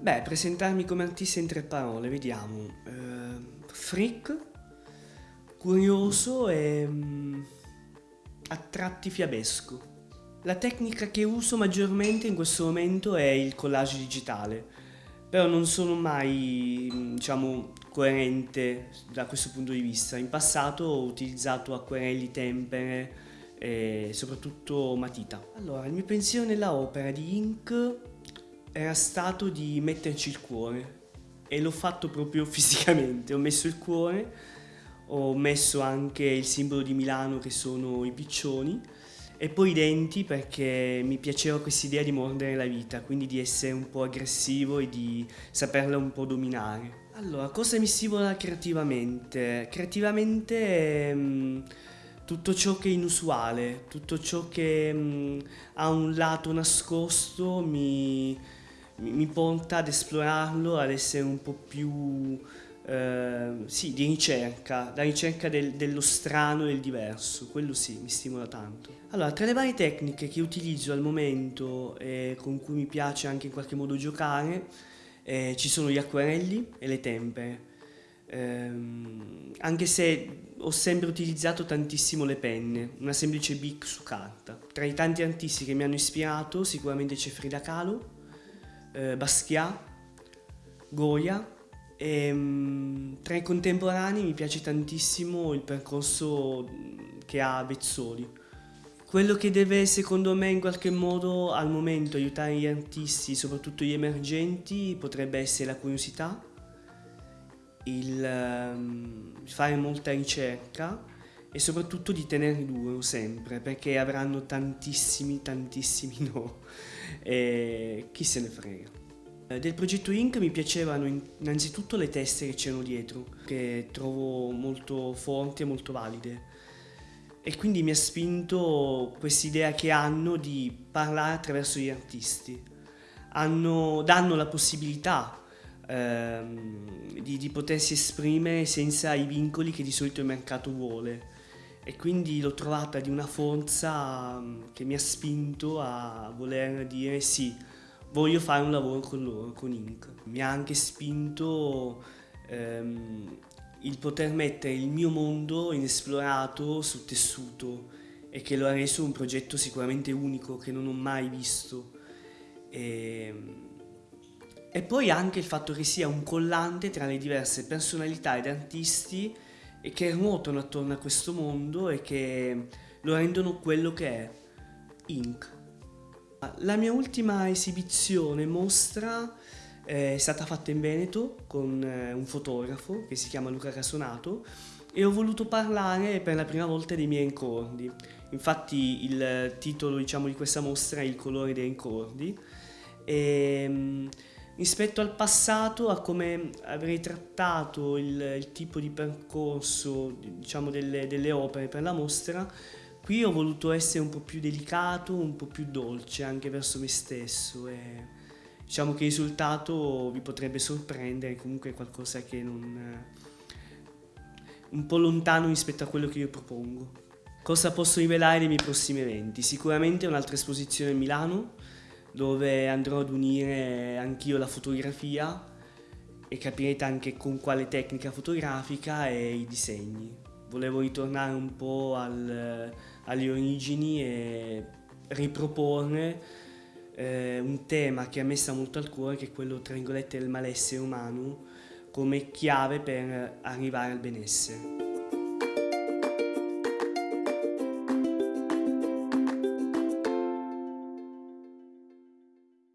Beh, presentarmi come artista in tre parole, vediamo. Eh, freak, curioso e mm, a tratti fiabesco. La tecnica che uso maggiormente in questo momento è il collage digitale, però non sono mai, mm, diciamo, coerente da questo punto di vista. In passato ho utilizzato acquerelli, tempere e soprattutto matita. Allora, il mio pensiero nella opera di Ink era stato di metterci il cuore e l'ho fatto proprio fisicamente, ho messo il cuore, ho messo anche il simbolo di Milano che sono i piccioni e poi i denti perché mi piaceva questa idea di mordere la vita, quindi di essere un po' aggressivo e di saperla un po' dominare. Allora, cosa mi stimola creativamente? Creativamente... Mh, ehm, tutto ciò che è inusuale, tutto ciò che mh, ha un lato nascosto mi, mi porta ad esplorarlo, ad essere un po' più eh, sì, di ricerca, la ricerca del, dello strano e del diverso, quello sì, mi stimola tanto. Allora, tra le varie tecniche che utilizzo al momento e con cui mi piace anche in qualche modo giocare, eh, ci sono gli acquarelli e le tempere. Eh, anche se ho sempre utilizzato tantissimo le penne, una semplice bic su carta. Tra i tanti artisti che mi hanno ispirato sicuramente c'è Frida Kahlo, eh, Basquiat, Goya e um, tra i contemporanei mi piace tantissimo il percorso che ha Vezzoli. Quello che deve secondo me in qualche modo al momento aiutare gli artisti, soprattutto gli emergenti, potrebbe essere la curiosità, il um, fare molta ricerca e soprattutto di tenere duro sempre perché avranno tantissimi tantissimi no e chi se ne frega. Eh, del progetto Inc mi piacevano innanzitutto le teste che c'erano dietro che trovo molto forti e molto valide e quindi mi ha spinto quest'idea che hanno di parlare attraverso gli artisti. Hanno, danno la possibilità ehm, di, di potersi esprimere senza i vincoli che di solito il mercato vuole e quindi l'ho trovata di una forza mm, che mi ha spinto a voler dire sì, voglio fare un lavoro con loro, con Inc. Mi ha anche spinto ehm, il poter mettere il mio mondo inesplorato sul tessuto e che lo ha reso un progetto sicuramente unico che non ho mai visto. E, ehm, e poi anche il fatto che sia un collante tra le diverse personalità ed artisti e che ruotano attorno a questo mondo e che lo rendono quello che è, Inc. La mia ultima esibizione mostra è stata fatta in Veneto con eh, un fotografo che si chiama Luca Casonato e ho voluto parlare per la prima volta dei miei incordi. Infatti il titolo diciamo, di questa mostra è Il colore dei incordi. E, ehm, rispetto al passato, a come avrei trattato il, il tipo di percorso diciamo, delle, delle, opere per la mostra, qui ho voluto essere un po' più delicato, un po' più dolce anche verso me stesso e diciamo che il risultato vi potrebbe sorprendere, comunque è qualcosa che non... un po' lontano rispetto a quello che io propongo. Cosa posso rivelare dei miei prossimi eventi? Sicuramente un'altra esposizione a Milano, dove andrò ad unire anch'io la fotografia e capirete anche con quale tecnica fotografica e i disegni. Volevo ritornare un po' al, alle origini e riproporre eh, un tema che a me sta molto al cuore che è quello tra virgolette del malessere umano come chiave per arrivare al benessere.